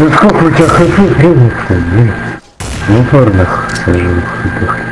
Ну сколько у тебя хп, блин, в упорных сажу, отдохни.